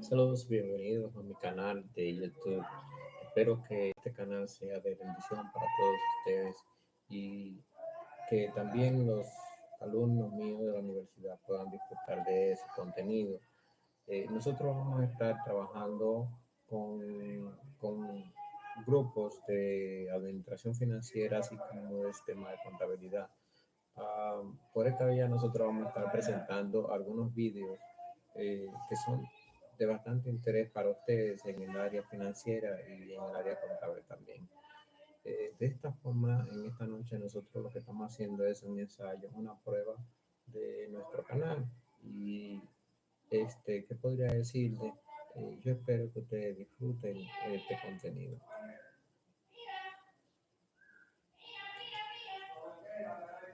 Saludos, bienvenidos a mi canal de YouTube. Espero que este canal sea de bendición para todos ustedes y que también los alumnos míos de la universidad puedan disfrutar de ese contenido. Eh, nosotros vamos a estar trabajando con, con grupos de administración financiera, así como de tema de contabilidad. Ah, por esta vía nosotros vamos a estar presentando algunos vídeos eh, que son de bastante interés para ustedes en el área financiera y en el área contable también. Eh, de esta forma, en esta noche nosotros lo que estamos haciendo es un ensayo, una prueba de nuestro canal. Y este, ¿qué podría decirle? Eh, yo espero que ustedes disfruten este contenido.